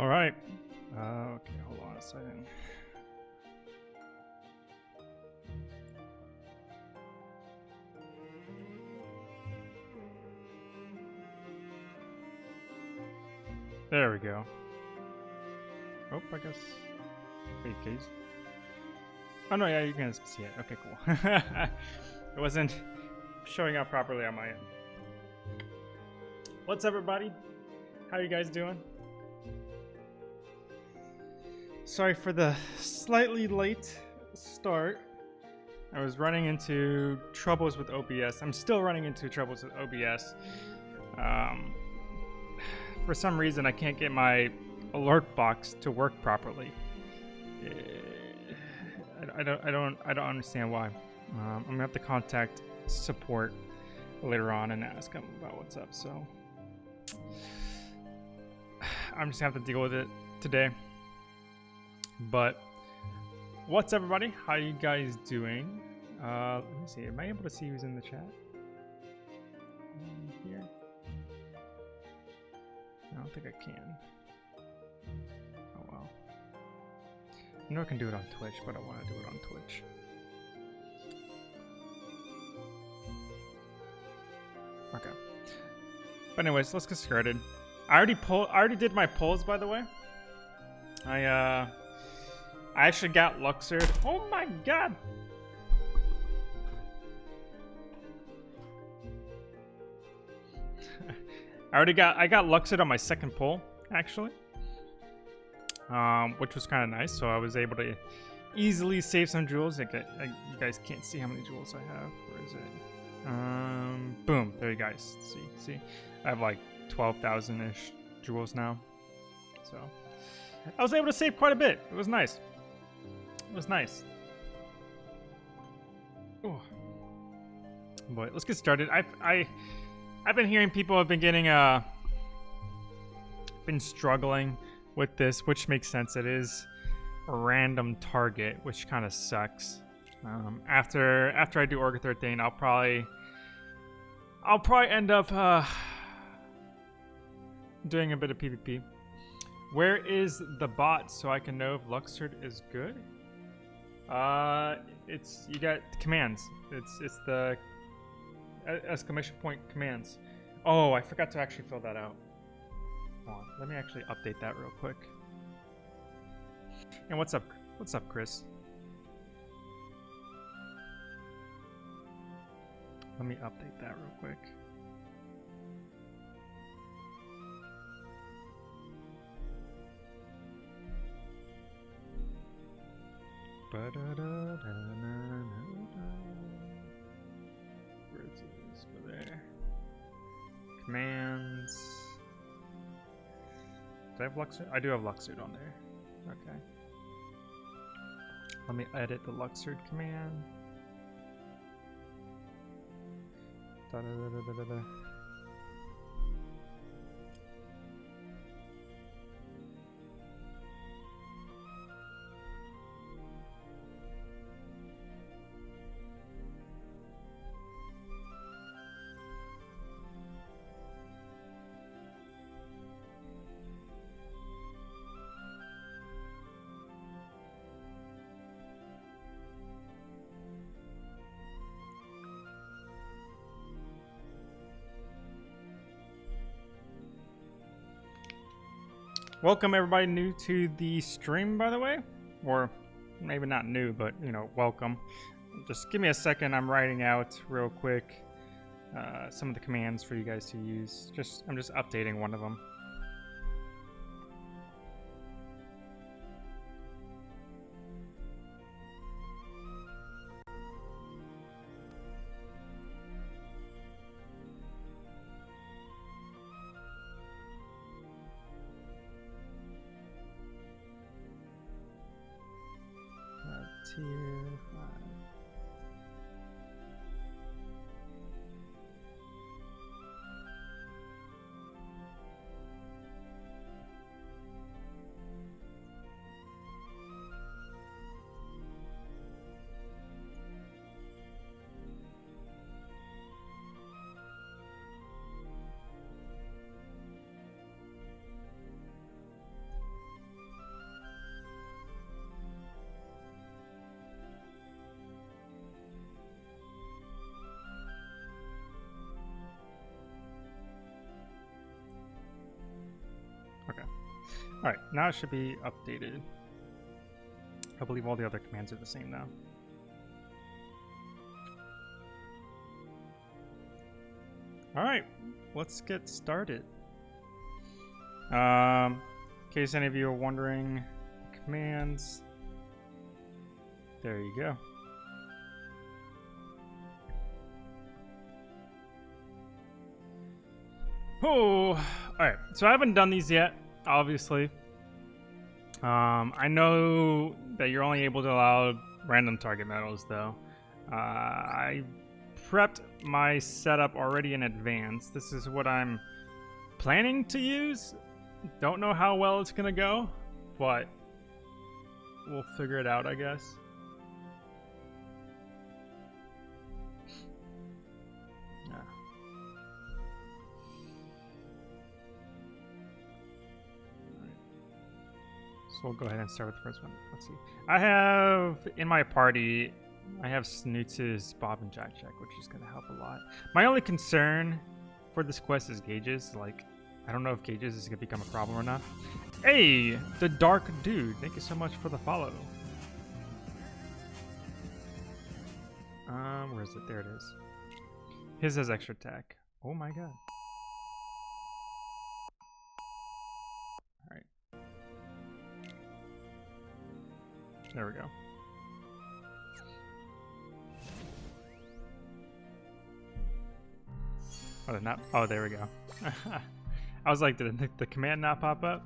All right. Uh, okay, hold on a second. There we go. Oh, I guess. Wait, case. Oh no, yeah, you can see it. Okay, cool. it wasn't showing up properly on my end. What's up, everybody? How you guys doing? Sorry for the slightly late start. I was running into troubles with OBS. I'm still running into troubles with OBS. Um, for some reason, I can't get my alert box to work properly. Eh, I, I don't, I don't, I don't understand why. Um, I'm gonna have to contact support later on and ask them about what's up. So I'm just gonna have to deal with it today. But what's everybody? How you guys doing? Uh, let me see. Am I able to see who's in the chat? Here. I don't think I can. Oh well. I know I can do it on Twitch, but I want to do it on Twitch. Okay. But anyways, let's get started. I already pull. I already did my polls, by the way. I uh, I actually got Luxord. Oh my god! I already got. I got Luxord on my second pull, actually, um, which was kind of nice. So I was able to easily save some jewels. Like, I, you guys can't see how many jewels I have. Where is it? Um, boom. There you guys see. See, I have like 12,000-ish jewels now. So I was able to save quite a bit. It was nice. It was nice. Oh. Boy, let's get started. I I I've been hearing people have been getting uh been struggling with this, which makes sense. It is a random target, which kind of sucks. Um, after after I do Orga 13, I'll probably I'll probably end up uh, doing a bit of PvP. Where is the bot so I can know if Luxord is good? Uh, it's you got commands. It's it's the exclamation point commands. Oh, I forgot to actually fill that out. Hold on, let me actually update that real quick. And what's up? What's up, Chris? Let me update that real quick. Where is this? Go there. Commands. Do I have Luxord? I do have Luxord on there. Okay. Let me edit the Luxord command. Da -da -da Welcome everybody new to the stream, by the way. Or maybe not new, but, you know, welcome. Just give me a second. I'm writing out real quick uh, some of the commands for you guys to use. Just I'm just updating one of them. here. Alright, now it should be updated. I believe all the other commands are the same now. Alright, let's get started. Um, in case any of you are wondering, commands. There you go. Oh, alright. So I haven't done these yet, obviously. Um, I know that you're only able to allow random target medals, though. Uh, I prepped my setup already in advance. This is what I'm planning to use. Don't know how well it's gonna go, but we'll figure it out, I guess. So we'll go ahead and start with the first one. Let's see. I have in my party, I have Snootz's Bob and Jack Jack, which is going to help a lot. My only concern for this quest is gauges. Like, I don't know if gauges is going to become a problem or not. Hey, the Dark Dude. Thank you so much for the follow. Um, where is it? There it is. His has extra attack. Oh my god. There we go. Oh, not. Oh, there we go. I was like, did the, the command not pop up?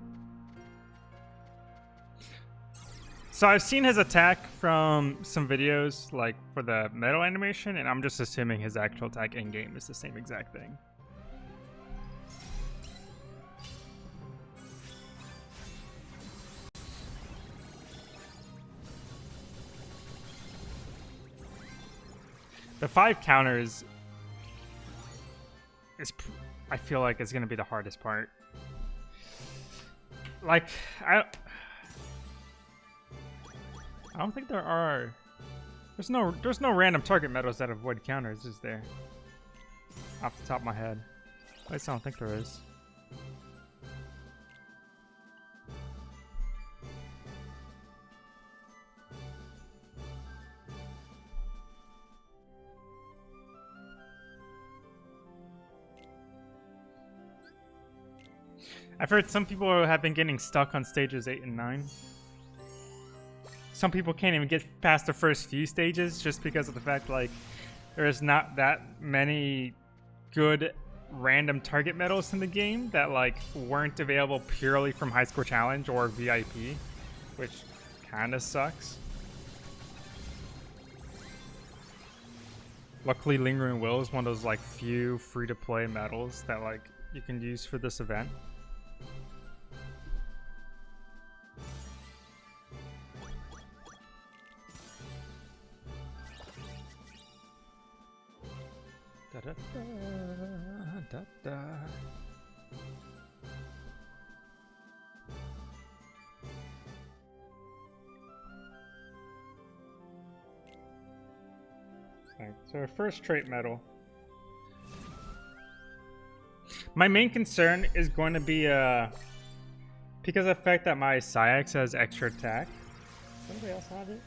So I've seen his attack from some videos, like for the metal animation, and I'm just assuming his actual attack in game is the same exact thing. The five counters is, I feel like, is going to be the hardest part. Like, I, I don't think there are. There's no, there's no random target medals that avoid counters, is there? Off the top of my head, at least I don't think there is. I've heard some people have been getting stuck on stages 8 and 9. Some people can't even get past the first few stages just because of the fact, like, there's not that many good random target medals in the game that, like, weren't available purely from High Score Challenge or VIP, which kind of sucks. Luckily, Lingering Will is one of those, like, few free-to-play medals that, like, you can use for this event. Da, da, da. So our first trait medal. My main concern is going to be uh, because of the fact that my Saïx has extra attack. Does anybody else have it?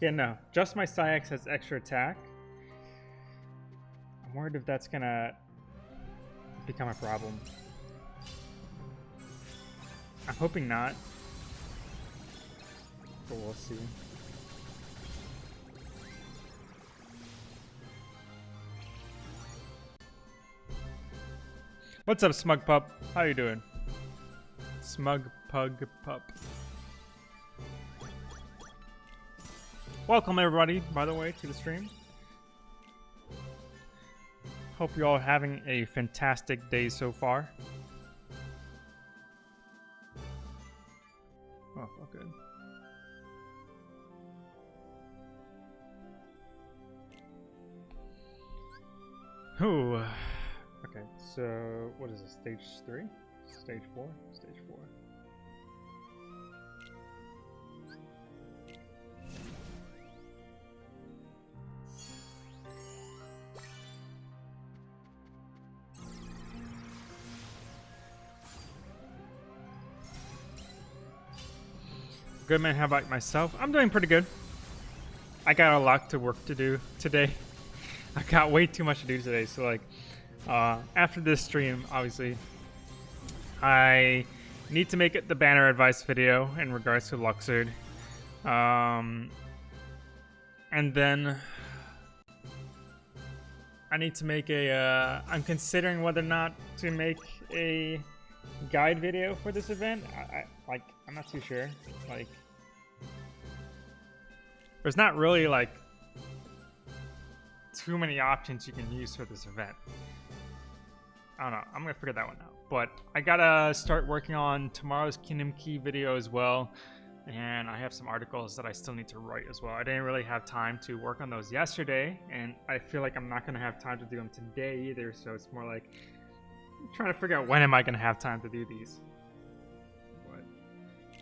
Yeah, no. Just my Saïx has extra attack. Worried if that's gonna become a problem. I'm hoping not. But we'll see. What's up, Smug Pup? How you doing? Smug Pug Pup. Welcome everybody, by the way, to the stream. Hope you're all having a fantastic day so far. Oh, okay. Ooh. Okay, so what is this? Stage 3? Stage 4? Stage 4. Good man. how about myself? I'm doing pretty good. I got a lot to work to do today. I got way too much to do today. So like, uh, after this stream, obviously, I need to make it the banner advice video in regards to Luxord. Um, and then I need to make a. Uh, I'm considering whether or not to make a guide video for this event. I, I like I'm not too sure. Like, there's not really like too many options you can use for this event. I don't know. I'm gonna figure that one out. But I gotta start working on tomorrow's Kingdom Key video as well. And I have some articles that I still need to write as well. I didn't really have time to work on those yesterday, and I feel like I'm not gonna have time to do them today either. So it's more like I'm trying to figure out when am I gonna have time to do these.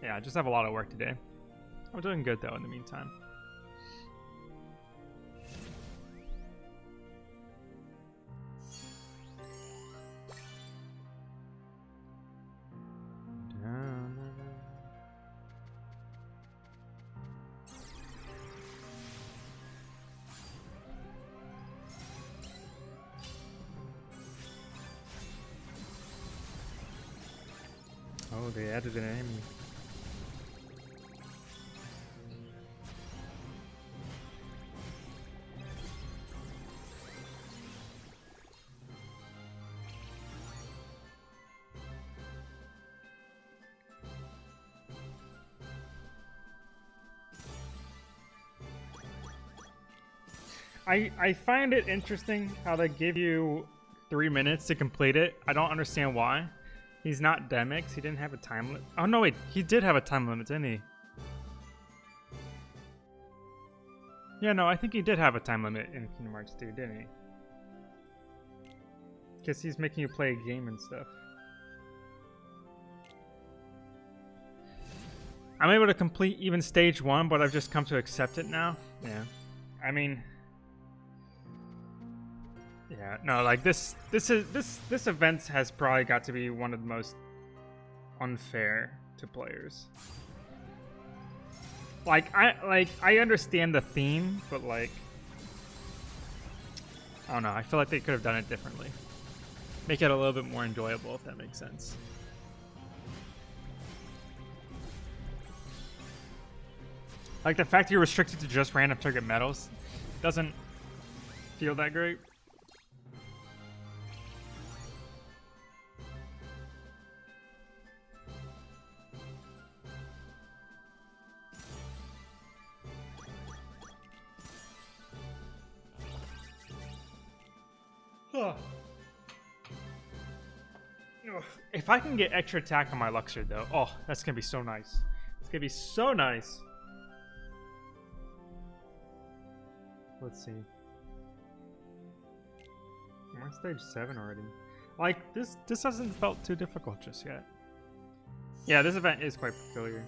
Yeah, I just have a lot of work today. I'm doing good though in the meantime. I, I find it interesting how they give you three minutes to complete it. I don't understand why. He's not Demyx. He didn't have a time limit. Oh, no, wait. He did have a time limit, didn't he? Yeah, no, I think he did have a time limit in Kingdom Hearts 2, didn't he? Because he's making you play a game and stuff. I'm able to complete even stage one, but I've just come to accept it now. Yeah. I mean... Yeah, no, like this this is this this event has probably got to be one of the most unfair to players. Like I like I understand the theme, but like I don't know, I feel like they could have done it differently. Make it a little bit more enjoyable if that makes sense. Like the fact you're restricted to just random target medals doesn't feel that great. Can get extra attack on my Luxord, though, oh, that's gonna be so nice. It's gonna be so nice. Let's see. I'm on stage seven already. Like this, this hasn't felt too difficult just yet. Yeah, this event is quite peculiar.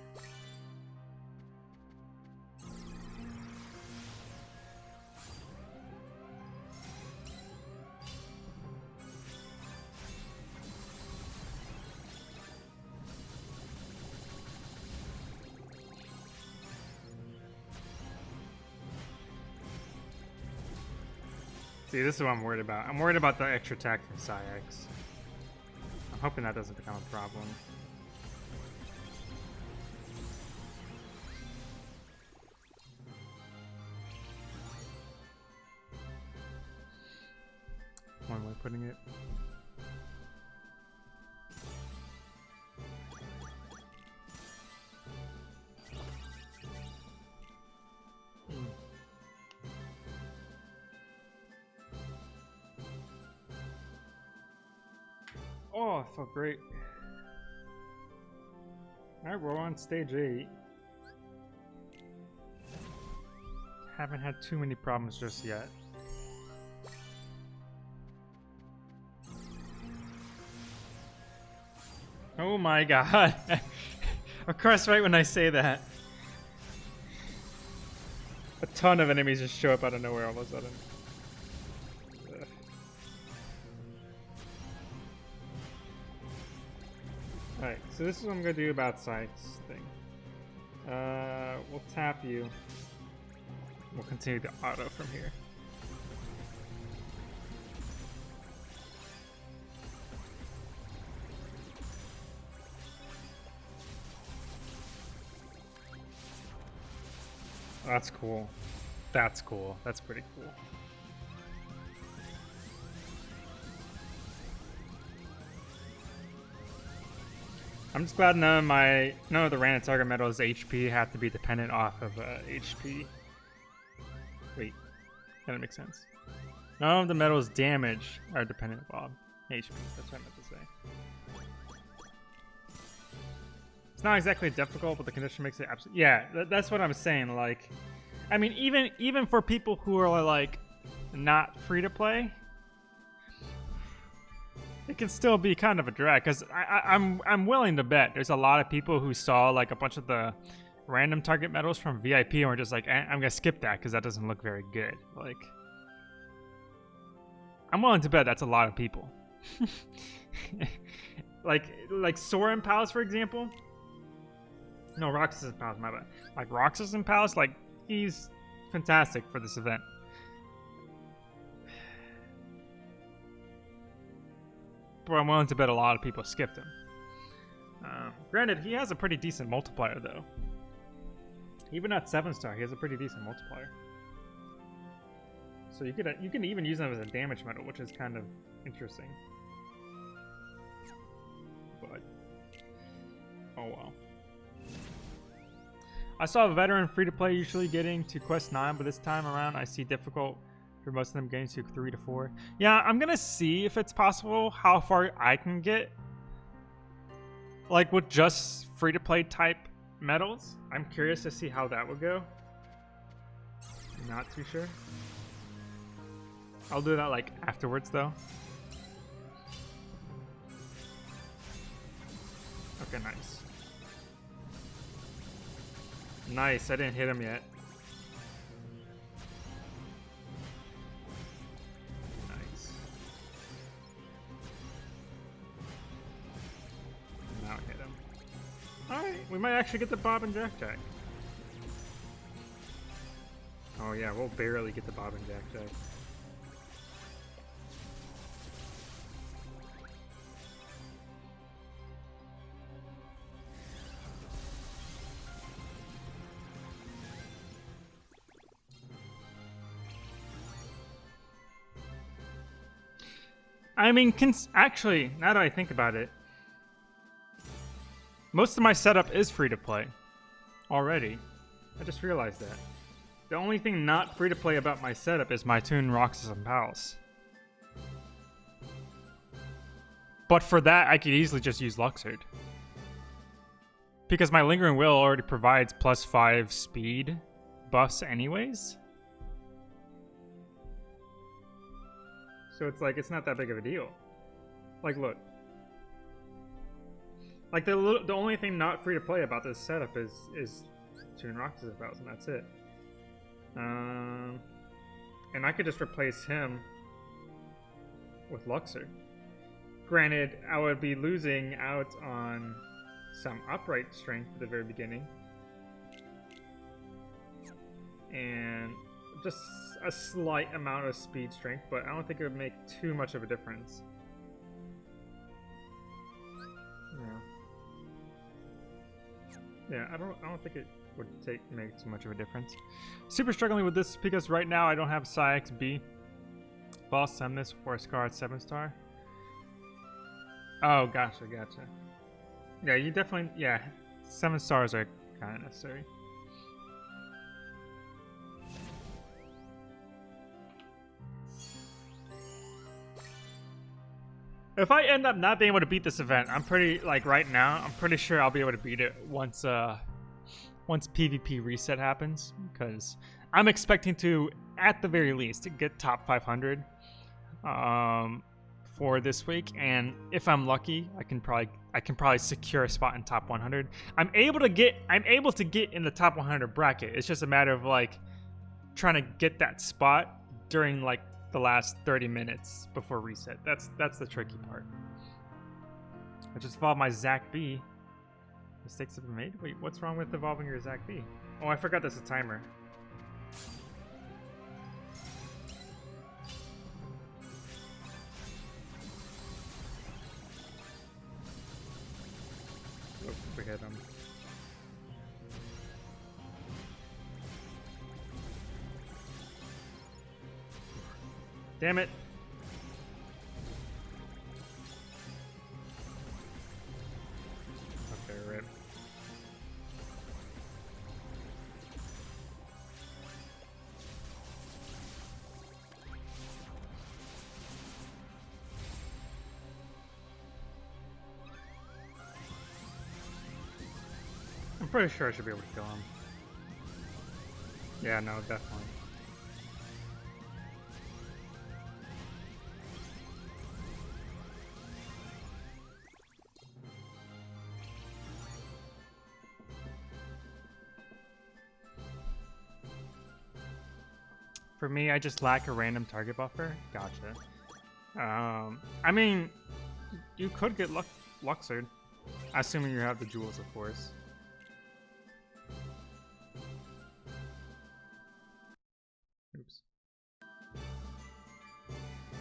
See, this is what I'm worried about. I'm worried about the extra attack from Saïx. I'm hoping that doesn't become a problem. One way of putting it. Oh, I felt great. Alright, we're on stage 8. Haven't had too many problems just yet. Oh my god. of course, right when I say that. A ton of enemies just show up out of nowhere all of a sudden. So this is what I'm to do about Saïx thing. Uh, we'll tap you. We'll continue to auto from here. That's cool. That's cool. That's pretty cool. I'm just glad none of my none of the random target medals HP have to be dependent off of uh, HP. Wait, that makes sense. None of the medals damage are dependent on HP. That's what I meant to say. It's not exactly difficult, but the condition makes it absolutely. Yeah, th that's what I'm saying. Like, I mean, even even for people who are like not free to play, it can still be kind of a drag because I'm I'm willing to bet there's a lot of people who saw like a bunch of the random target medals from VIP and were just like, eh, I'm gonna skip that because that doesn't look very good. Like, I'm willing to bet that's a lot of people. like like Soren Palace for example. No, Roxas in Palace, my bad. Like Roxas Palace, like he's fantastic for this event. But I'm willing to bet a lot of people skipped him. Um, granted, he has a pretty decent multiplier, though. Even at 7 star, he has a pretty decent multiplier. So you could uh, you can even use him as a damage medal, which is kind of interesting. But oh well. I saw a veteran free to play usually getting to quest 9, but this time around I see difficult for most of them getting to three to four. Yeah, I'm gonna see if it's possible how far I can get. Like with just free to play type medals. I'm curious to see how that would go. Not too sure. I'll do that like afterwards though. Okay, nice. Nice, I didn't hit him yet. We might actually get the Bob and Jack Jack. Oh yeah, we'll barely get the Bob and Jack Jack. I mean, actually, now that I think about it, most of my setup is free to play. Already. I just realized that. The only thing not free to play about my setup is my Toon Roxas and Palace. But for that, I could easily just use Luxord. Because my Lingering Will already provides plus 5 speed buffs anyways. So it's like, it's not that big of a deal. Like, look. Like the the only thing not free to play about this setup is is Toon Roxas and that's it. Um, and I could just replace him with Luxord. Granted, I would be losing out on some upright strength at the very beginning. And just a slight amount of speed strength, but I don't think it would make too much of a difference. Yeah, I don't I don't think it would take make too much of a difference. Super struggling with this because right now I don't have Saïx B. Boss Semnis for a Scar at 7 star. Oh, gotcha, gotcha. Yeah, you definitely, yeah, 7 stars are kind of necessary. If I end up not being able to beat this event, I'm pretty, like, right now, I'm pretty sure I'll be able to beat it once, uh, once PvP reset happens, because I'm expecting to, at the very least, get top 500, um, for this week, and if I'm lucky, I can probably, I can probably secure a spot in top 100. I'm able to get, I'm able to get in the top 100 bracket. It's just a matter of, like, trying to get that spot during, like, the last 30 minutes before reset. That's that's the tricky part. I just followed my Zach B. Mistakes have been made? Wait, what's wrong with evolving your Zac B? Oh, I forgot there's a timer. We hit him. Um, Damn it. Okay, rip. I'm pretty sure I should be able to kill him. Yeah, no, definitely. For me, I just lack a random target buffer. Gotcha. Um, I mean, you could get Lux Luxord, assuming you have the jewels, of course. Oops.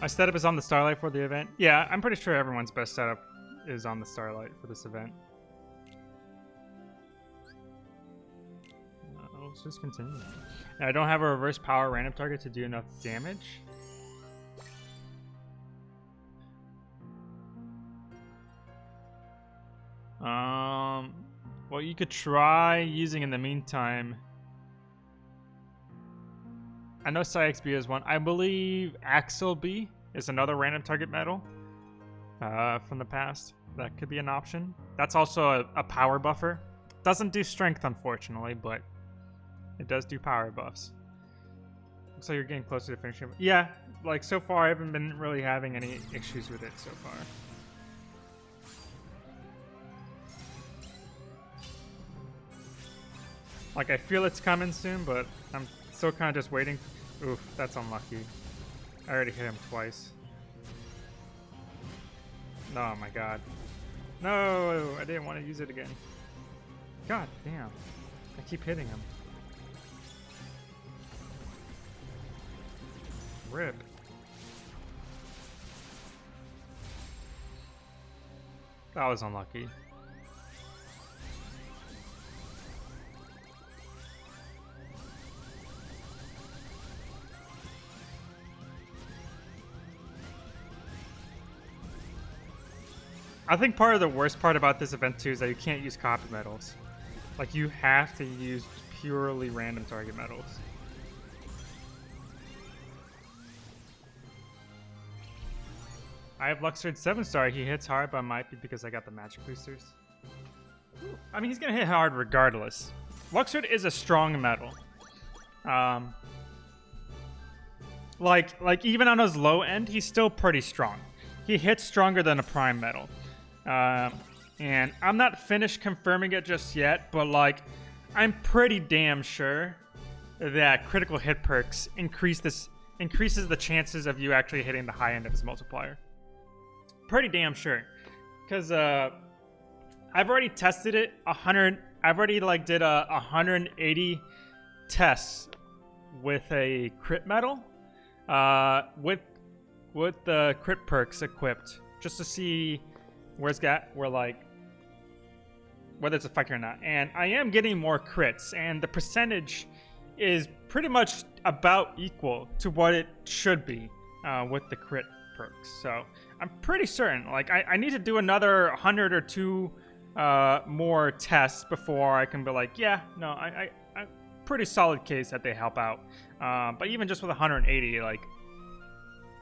My setup is on the Starlight for the event. Yeah, I'm pretty sure everyone's best setup is on the Starlight for this event. Let's just continue. I don't have a reverse power random target to do enough damage. Um, well, you could try using in the meantime. I know Saïx B is one. I believe Axel B is another random target medal uh, from the past. That could be an option. That's also a, a power buffer. Doesn't do strength, unfortunately, but it does do power buffs. Looks like you're getting closer to finishing. Yeah, like so far I haven't been really having any issues with it so far. Like I feel it's coming soon, but I'm still kind of just waiting. Oof, that's unlucky. I already hit him twice. Oh my god. No, I didn't want to use it again. God damn. I keep hitting him. Rip. That was unlucky. I think part of the worst part about this event too is that you can't use copy medals. Like you have to use purely random target medals. I have Luxord 7 star. He hits hard, but might be because I got the magic boosters. I mean, he's gonna hit hard regardless. Luxord is a strong metal. Um, like, like even on his low end, he's still pretty strong. He hits stronger than a prime metal. Um, and I'm not finished confirming it just yet, but like, I'm pretty damn sure that critical hit perks increase this increases the chances of you actually hitting the high end of his multiplier pretty damn sure. Because uh, I've already tested it 100. I've already like did a 180 tests with a crit medal, uh, with with the crit perks equipped, just to see where's got where like whether it's effective or not. And I am getting more crits, and the percentage is pretty much about equal to what it should be uh, with the crit perks. So I'm pretty certain. Like, I, I need to do another 100 or two uh, more tests before I can be like, yeah, no, I, I, I pretty solid case that they help out. Uh, but even just with 180, like,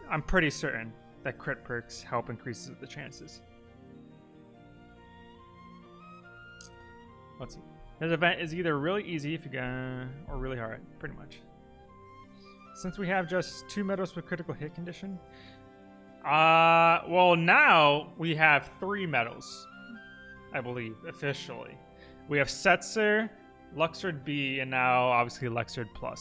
I'm pretty certain that crit perks help increases the chances. Let's see. This event is either really easy if you go, or really hard, pretty much. Since we have just two medals with critical hit condition, uh, well, now we have three medals, I believe, officially. We have Setzer, Luxord B, and now obviously Luxord Plus.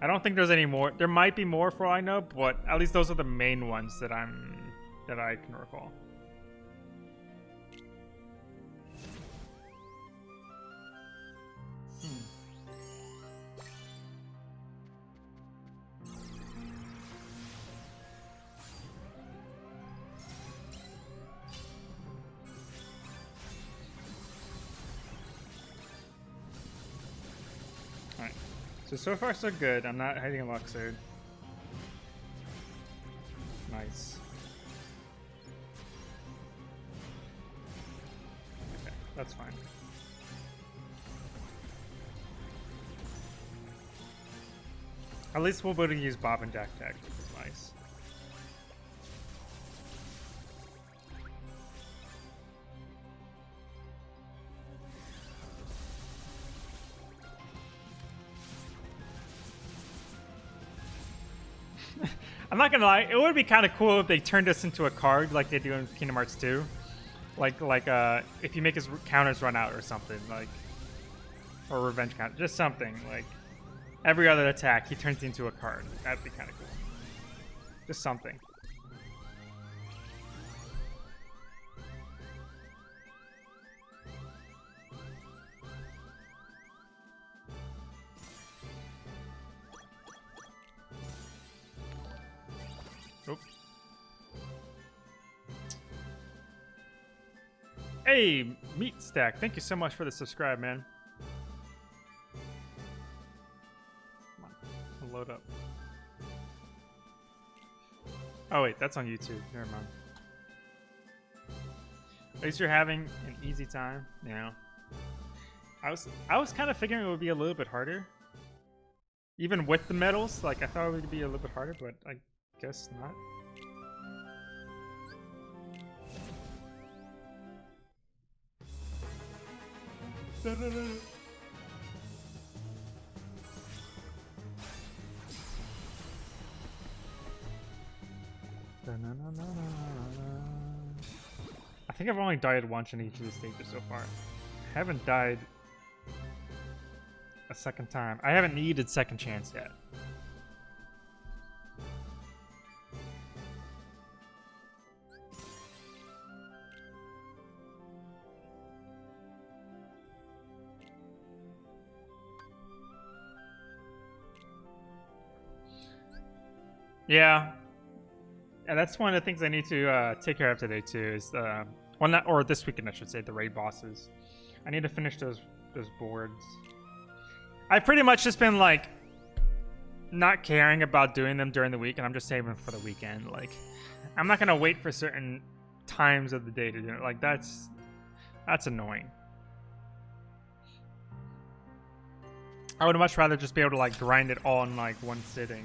I don't think there's any more. There might be more for all I know, but at least those are the main ones that I'm that I can recall. So, so far so good. I'm not hiding a Luxord. Nice. Okay, that's fine. At least we'll be able to use Bob and Jack Jack, I'm not gonna lie, it would be kind of cool if they turned us into a card like they do in Kingdom Hearts 2. Like, like uh, if you make his counters run out or something, like, or revenge count, just something like every other attack he turns into a card. That'd be kind of cool. Just something. Hey, Meat Stack, thank you so much for the subscribe, man. Come on, load up. Oh wait, that's on YouTube. Never mind. At least you're having an easy time. Yeah. I was I was kind of figuring it would be a little bit harder. Even with the medals, like I thought it would be a little bit harder, but I guess not. I think I've only died once in each of the stages so far. I haven't died a second time. I haven't needed second chance yet. Yeah. Yeah, that's one of the things I need to uh, take care of today too. Is uh, well, not or this weekend I should say the raid bosses. I need to finish those those boards. I've pretty much just been like not caring about doing them during the week, and I'm just saving for the weekend. Like, I'm not gonna wait for certain times of the day to do it. Like that's that's annoying. I would much rather just be able to like grind it all in like one sitting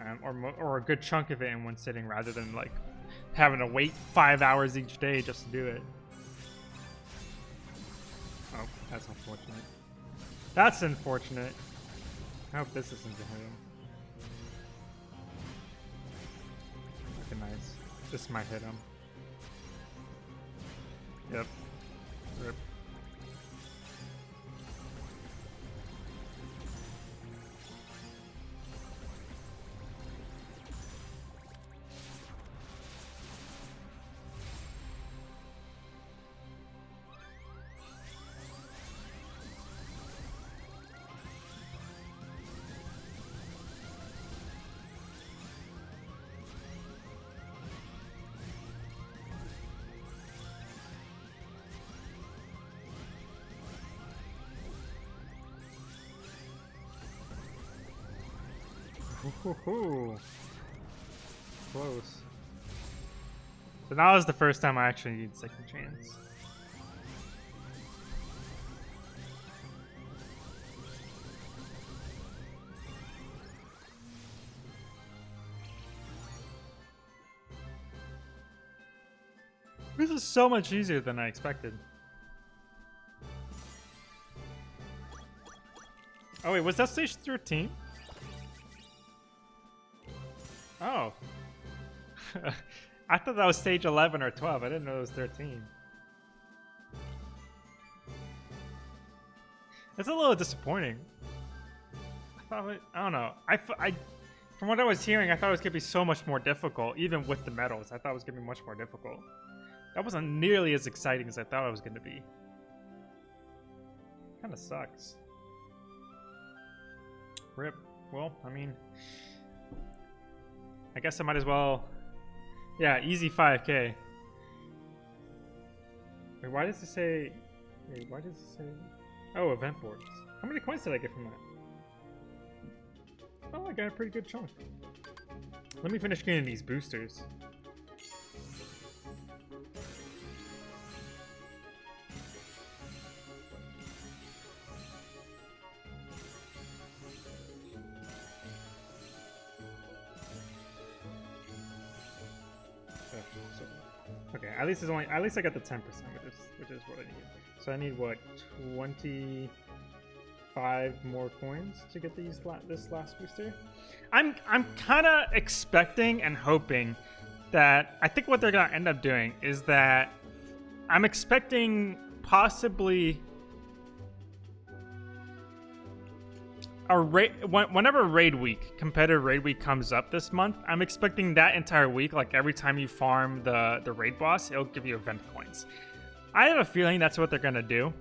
um, or or a good chunk of it in one sitting, rather than like having to wait five hours each day just to do it. Oh, that's unfortunate. That's unfortunate. I hope this isn't to him. Okay, nice. This might hit him. Yep. Rip. Ooh, Close. So now is the first time I actually need second chance. This is so much easier than I expected. Oh wait, was that stage 13? Oh. I thought that was stage 11 or 12. I didn't know it was 13. It's a little disappointing. I thought it, I don't know. I, I, from what I was hearing, I thought it was going to be so much more difficult, even with the medals. I thought it was going to be much more difficult. That wasn't nearly as exciting as I thought it was going to be. Kind of sucks. Rip. Well, I mean, I guess I might as well... Yeah, easy 5k. Wait, why does it say... Wait, why does it say... Oh, event boards. How many coins did I get from that? Oh, I got a pretty good chunk. Let me finish getting these boosters. At least it's only at least I got the 10%, which is which is what I need. So I need what 25 more coins to get these la this last booster. I'm I'm kind of expecting and hoping that I think what they're gonna end up doing is that I'm expecting possibly a raid whenever raid week competitive raid week comes up this month i'm expecting that entire week like every time you farm the the raid boss it'll give you event coins i have a feeling that's what they're gonna do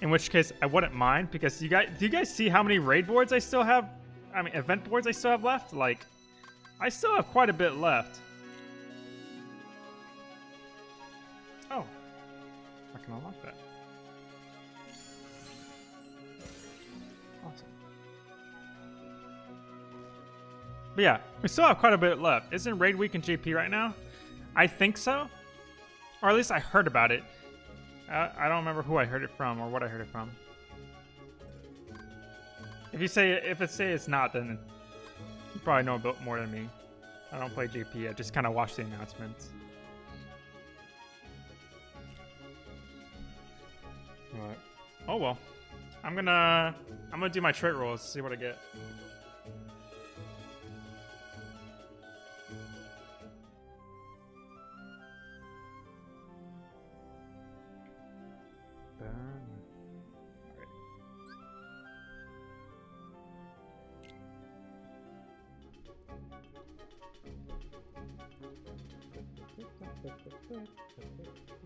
in which case i wouldn't mind because you guys do you guys see how many raid boards i still have i mean event boards i still have left? Like i still have quite a bit left. Oh. I can unlock that But yeah, we still have quite a bit left. Isn't Raid Week in JP right now? I think so. Or at least I heard about it. Uh, I don't remember who I heard it from or what I heard it from. If you say if it say it's not, then you probably know a bit more than me. I don't play JP. I just kind of watch the announcements. Alright. Oh well. I'm gonna I'm gonna do my trait rolls, see what I get.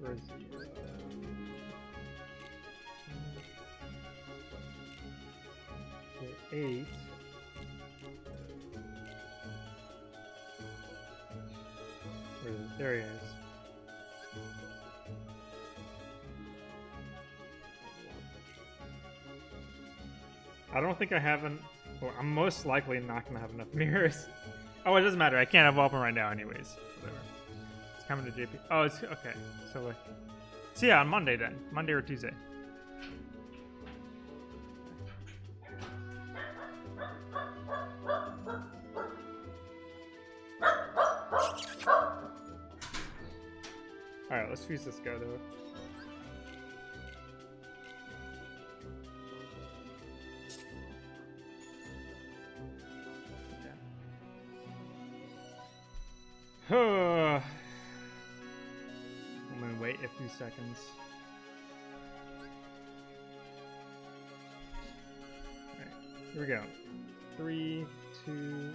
Where's the, uh, so eight. Where is it? There he is. I don't think I have an. Well, I'm most likely not gonna have enough mirrors. Oh, it doesn't matter. I can't evolve them right now, anyways. Whatever. Coming to JP. Oh, it's okay. So, like, so yeah, on Monday then, Monday or Tuesday. All right, let's fuse this guy though. Seconds. Alright, here we go. Three, two,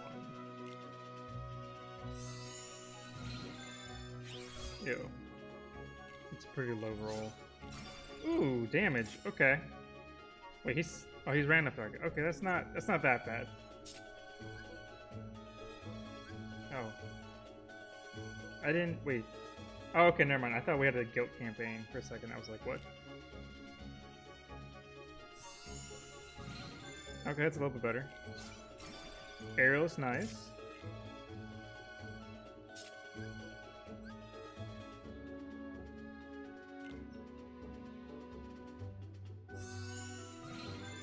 one. Ew. It's a pretty low roll. Ooh, damage. Okay. Wait, he's oh he's random target. Okay, that's not that's not that bad. Oh. I didn't wait. Oh, okay, never mind. I thought we had a guilt campaign for a second. I was like, what? Okay, that's a little bit better. Is nice.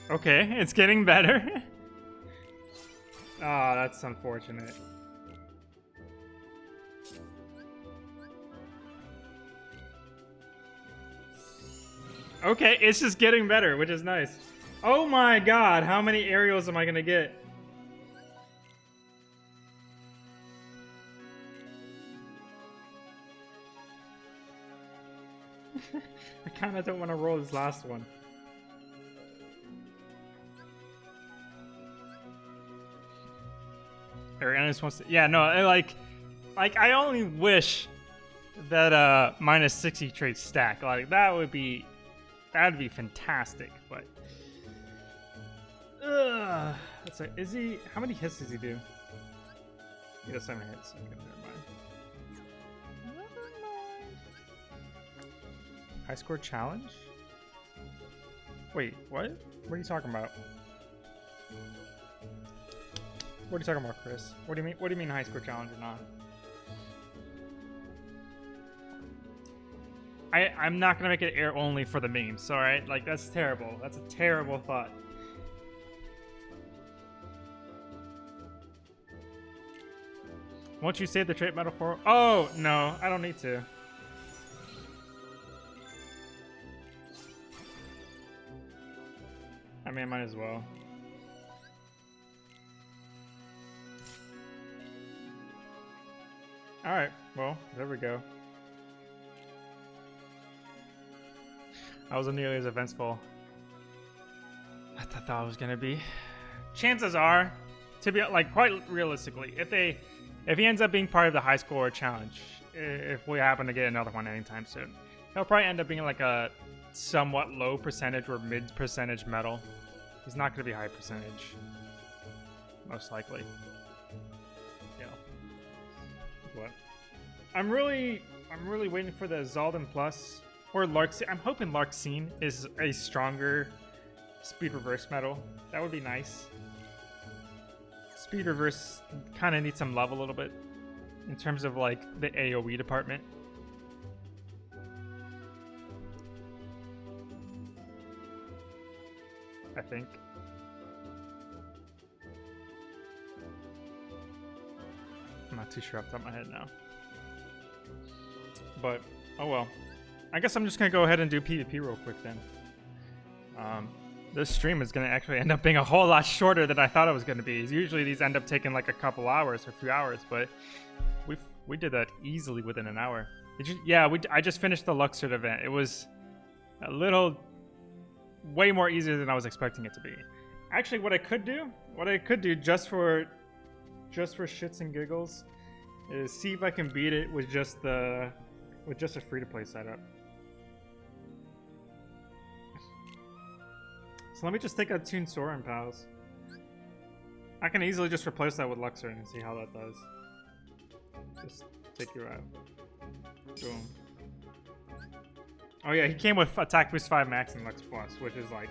Okay, it's getting better. Ah, oh, that's unfortunate. Okay, it's just getting better, which is nice. Oh my god, how many aerials am I gonna get? I kinda don't want to roll this last one. Ariana wants to- yeah, no, I like- like, I only wish that, uh, minus 60 traits stack. Like, that would be That'd be fantastic, but... Ugh. Let's say, is he... How many hits does he do? He does seven hits. Okay, never mind. Never mind. High score challenge? Wait, what? What are you talking about? What are you talking about, Chris? What do you mean? What do you mean high score challenge or not? I I'm not gonna make it air only for the memes. All right, like that's terrible. That's a terrible thought. Won't you save the trait metaphor? Oh no, I don't need to. I mean, I might as well. Alright, well, there we go. I wasn't nearly as eventful as I thought it was gonna be. Chances are, to be like quite realistically, if they, if he ends up being part of the high score challenge, if we happen to get another one anytime soon, he'll probably end up being like a somewhat low percentage or mid percentage medal. He's not gonna be high percentage, most likely. Yeah. What? I'm really, I'm really waiting for the Xaldin Plus or Larxene. I'm hoping Larxene is a stronger speed reverse medal. That would be nice. Speed reverse kind of needs some love a little bit in terms of like the AoE department. I think. I'm not too sure off the top of my head now. But, oh well. I guess I'm just going to go ahead and do PvP real quick then. Um, this stream is going to actually end up being a whole lot shorter than I thought it was going to be. Usually these end up taking like a couple hours or a few hours, but we we did that easily within an hour. You, yeah, we, I just finished the Luxord event. It was a little, way more easier than I was expecting it to be. Actually, what I could do, what I could do just for, just for shits and giggles, is see if I can beat it with just the, with just a free-to-play setup. So let me just take out Toon Soren, pals. I can easily just replace that with Luxord and see how that does. Just take you out. Boom. Oh yeah, he came with attack boost 5 max and Lux Plus, which is like...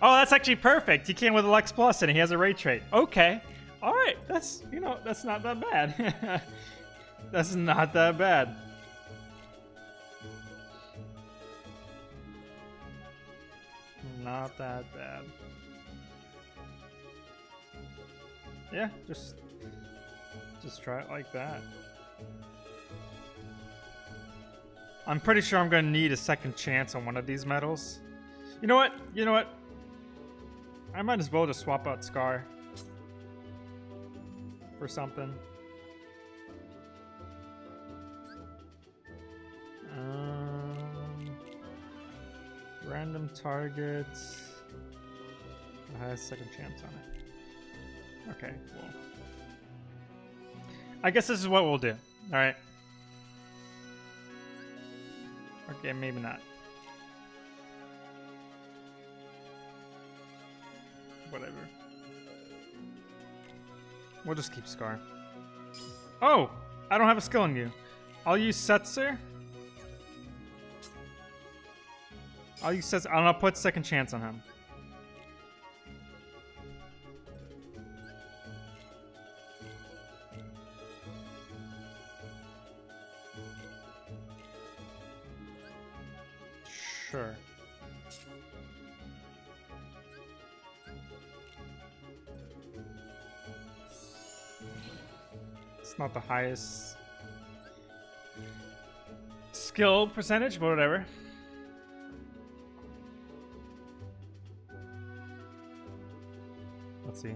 Oh, that's actually perfect! He came with a Lux Plus and he has a Ray trait. Okay. Alright, that's, you know, that's not that bad. that's not that bad. That bad. Yeah, just just try it like that. I'm pretty sure I'm gonna need a second chance on one of these medals. You know what? You know what? I might as well just swap out Scar for something. Um, Random targets. Has second chance on it. Okay, well. I guess this is what we'll do. Alright. Okay, maybe not. Whatever. We'll just keep Scar. Oh! I don't have a skill on you. I'll use Setzer. I'll use says I'll put second chance on him. Sure. It's not the highest skill percentage, but whatever. Let's see.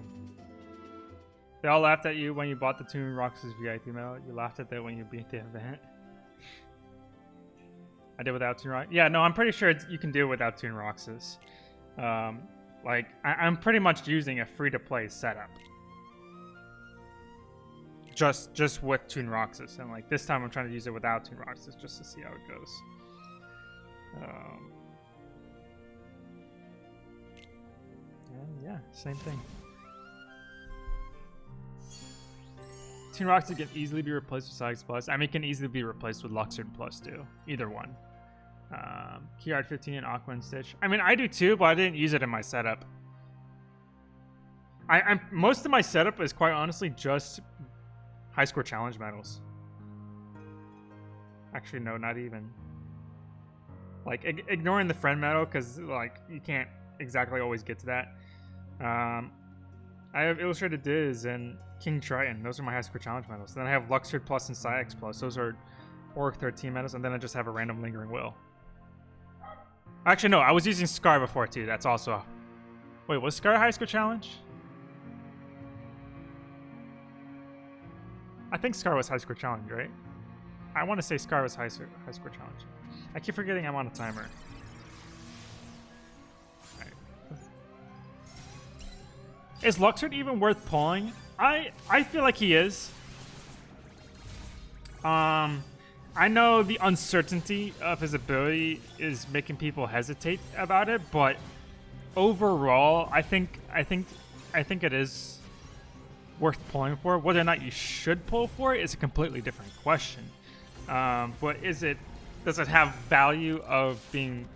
They all laughed at you when you bought the Toon Roxas VIP medal. You laughed at that when you beat the event. I did without Toon Roxas. Yeah, no, I'm pretty sure you can do it without Toon Roxas. Um, like, I am pretty much using a free-to-play setup. Just just with Toon Roxas. And, like, this time I'm trying to use it without Toon Roxas just to see how it goes. Um, yeah, same thing. Toon Roxas can easily be replaced with Sagas Plus. I mean, it can easily be replaced with Luxord Plus too. Either one. Um, Key Art 15 and Aqua and Stitch. I mean, I do too, but I didn't use it in my setup. I, I'm most of my setup is quite honestly just high score challenge medals. Actually, no, not even. Like ig- ignoring the friend medal because like you can't exactly always get to that. Um, I have illustrated Diz and King Triton. Those are my high score challenge medals. Then I have Luxord Plus and Saïx Plus. Those are Orc 13 medals, and then I just have a random Lingering Will. Actually, no, I was using Scar before too. That's also. Wait, was Scar a high score challenge? I think Scar was high score challenge, right? I want to say Scar was high, high score challenge. I keep forgetting I'm on a timer. Is Luxord even worth pulling? I I feel like he is. Um, I know the uncertainty of his ability is making people hesitate about it, but overall, I think I think I think it is worth pulling for. Whether or not you should pull for it is a completely different question. Um, but is it does it have value of being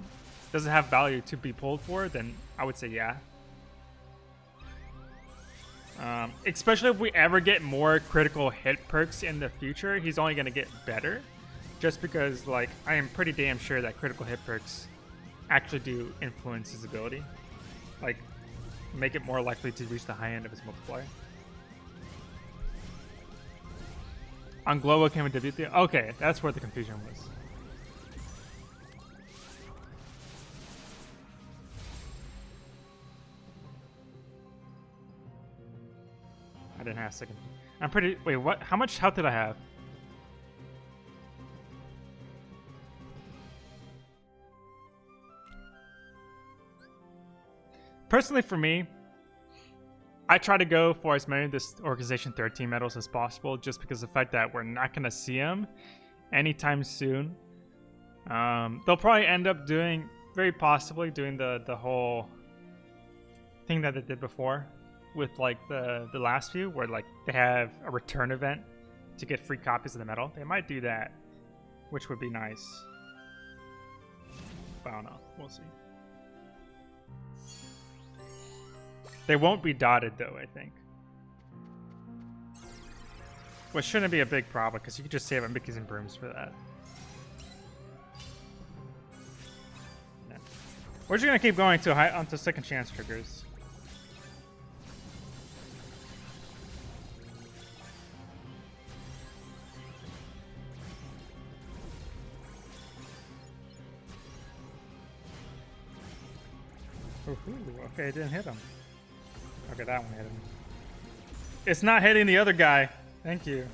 does it have value to be pulled for? Then I would say yeah. Um, especially if we ever get more critical hit perks in the future, he's only going to get better. Just because, like, I am pretty damn sure that critical hit perks actually do influence his ability. Like, make it more likely to reach the high end of his multiplier. On Global came with WT. Okay, that's where the confusion was. I didn't have a second. I'm pretty. Wait, what? How much health did I have? Personally, for me, I try to go for as many of this organization 13 medals as possible, just because the fact that we're not going to see them anytime soon. Um, they'll probably end up doing, very possibly, doing the the whole thing that they did before, with like the the last few, where like they have a return event to get free copies of the medal. They might do that, which would be nice. But I don't know. We'll see. They won't be dotted though, I think. Which shouldn't be a big problem because you could just save on Mickey's and Brooms for that. Yeah. We're just gonna keep going to high onto second chance triggers. Ooh, okay, it didn't hit him. Okay, that one hit him. It's not hitting the other guy. Thank you.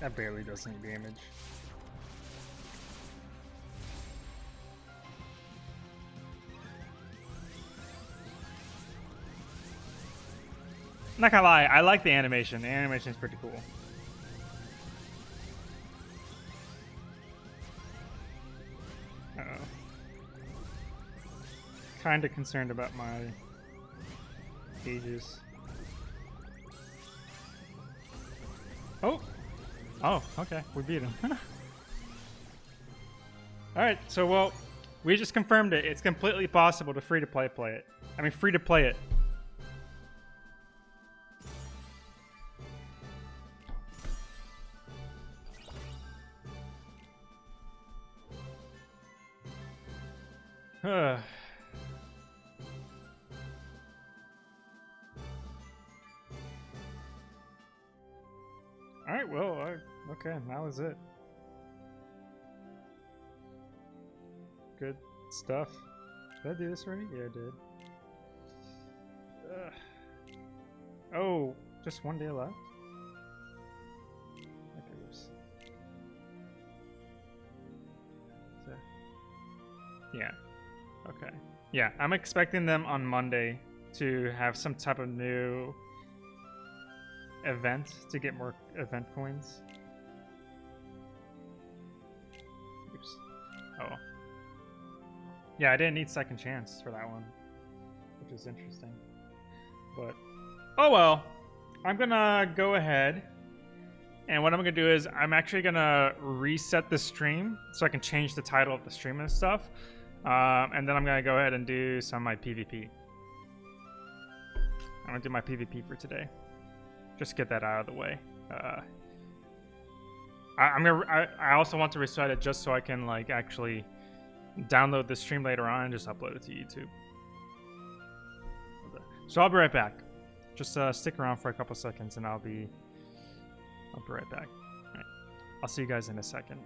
That barely does any damage. Not gonna lie, I like the animation. The animation is pretty cool. Kinda concerned about my gauges. Oh! Oh, okay. We beat him. Alright, so well, we just confirmed it. It's completely possible to free to play play it. I mean free to play it. Huh. Well, I, okay, that was it. Good stuff. Did I do this already? Yeah, I did. Ugh. Oh, just one day left? Okay, oops. That- Yeah. Okay. Yeah, I'm expecting them on Monday to have some type of new event to get more event coins. Oops. Oh. Yeah, I didn't need second chance for that one, which is interesting. But, oh well. I'm gonna go ahead, and what I'm gonna do is I'm actually gonna reset the stream so I can change the title of the stream and stuff. Um, and then I'm gonna go ahead and do some of my PvP. I'm gonna do my PvP for today. Just get that out of the way. Uh, I, I'm gonna. I, I also want to recite it just so I can like actually download the stream later on and just upload it to YouTube. So I'll be right back. Just uh, stick around for a couple seconds and I'll be. I'll be right back. All right. I'll see you guys in a second.